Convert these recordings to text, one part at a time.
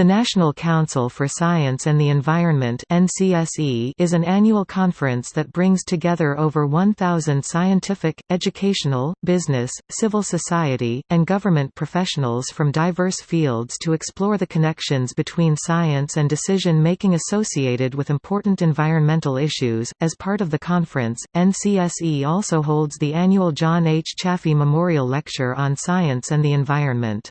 The National Council for Science and the Environment is an annual conference that brings together over 1,000 scientific, educational, business, civil society, and government professionals from diverse fields to explore the connections between science and decision-making associated with important environmental issues. As part of the conference, NCSE also holds the annual John H. Chafee Memorial Lecture on Science and the Environment.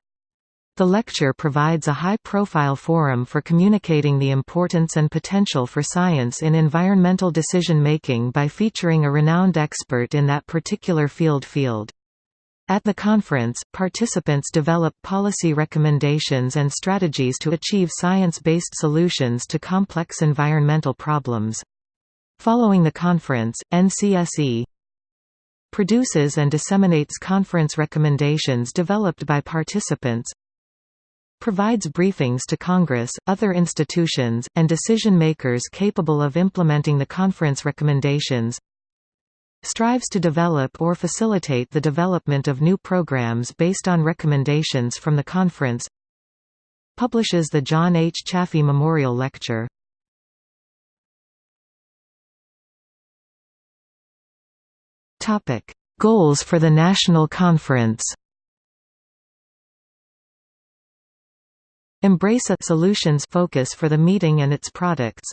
The lecture provides a high-profile forum for communicating the importance and potential for science in environmental decision-making by featuring a renowned expert in that particular field field. At the conference, participants develop policy recommendations and strategies to achieve science-based solutions to complex environmental problems. Following the conference, NCSE produces and disseminates conference recommendations developed by participants, provides briefings to Congress, other institutions, and decision-makers capable of implementing the conference recommendations. Strives to develop or facilitate the development of new programs based on recommendations from the conference. Publishes the John H. Chafee Memorial Lecture. Goals for the National Conference Embrace a solutions focus for the meeting and its products.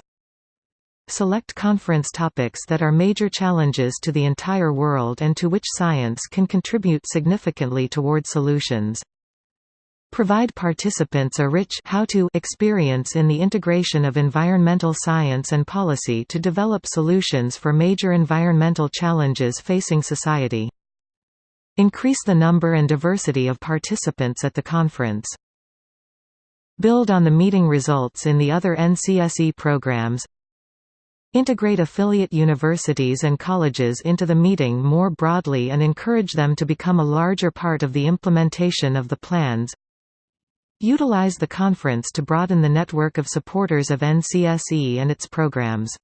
Select conference topics that are major challenges to the entire world and to which science can contribute significantly toward solutions. Provide participants a rich how-to experience in the integration of environmental science and policy to develop solutions for major environmental challenges facing society. Increase the number and diversity of participants at the conference. Build on the meeting results in the other NCSE programs Integrate affiliate universities and colleges into the meeting more broadly and encourage them to become a larger part of the implementation of the plans Utilize the conference to broaden the network of supporters of NCSE and its programs